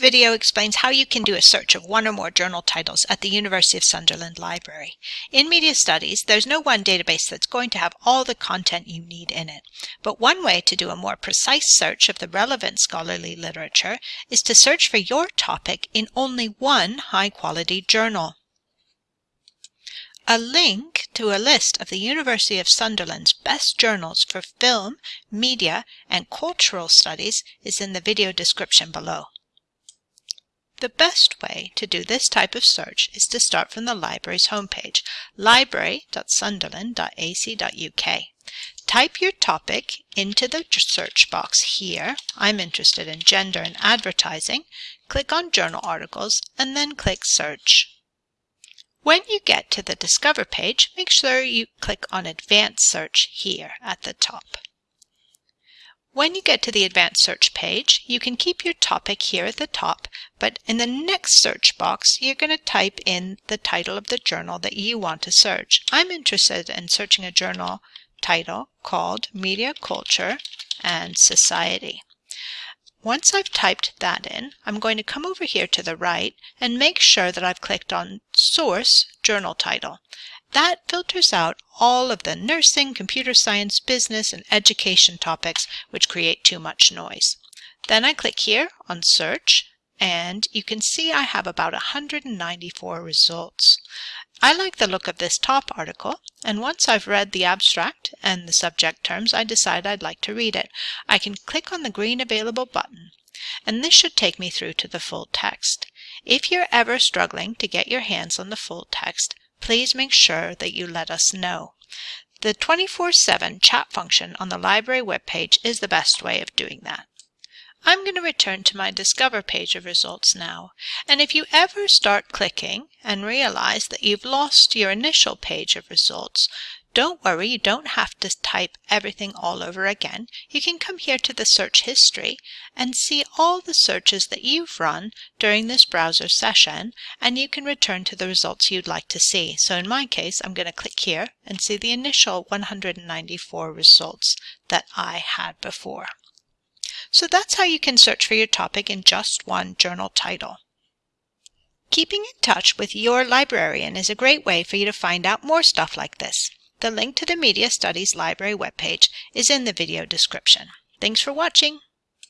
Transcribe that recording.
video explains how you can do a search of one or more journal titles at the University of Sunderland Library. In Media Studies, there's no one database that's going to have all the content you need in it. But one way to do a more precise search of the relevant scholarly literature is to search for your topic in only one high-quality journal. A link to a list of the University of Sunderland's best journals for film, media, and cultural studies is in the video description below. The best way to do this type of search is to start from the library's homepage, library.sunderland.ac.uk. Type your topic into the search box here. I'm interested in gender and advertising. Click on journal articles and then click search. When you get to the Discover page, make sure you click on Advanced Search here at the top. When you get to the advanced search page, you can keep your topic here at the top, but in the next search box, you're going to type in the title of the journal that you want to search. I'm interested in searching a journal title called Media Culture and Society. Once I've typed that in, I'm going to come over here to the right and make sure that I've clicked on Source Journal Title. That filters out all of the nursing, computer science, business, and education topics which create too much noise. Then I click here on Search, and you can see I have about 194 results. I like the look of this top article, and once I've read the abstract and the subject terms, I decide I'd like to read it. I can click on the green Available button, and this should take me through to the full text. If you're ever struggling to get your hands on the full text, please make sure that you let us know. The 24-7 chat function on the library webpage is the best way of doing that. I'm going to return to my Discover page of results now, and if you ever start clicking and realize that you've lost your initial page of results, don't worry, you don't have to type everything all over again. You can come here to the search history and see all the searches that you've run during this browser session and you can return to the results you'd like to see. So in my case, I'm going to click here and see the initial 194 results that I had before. So that's how you can search for your topic in just one journal title. Keeping in touch with your librarian is a great way for you to find out more stuff like this. The link to the Media Studies Library webpage is in the video description. Thanks for watching.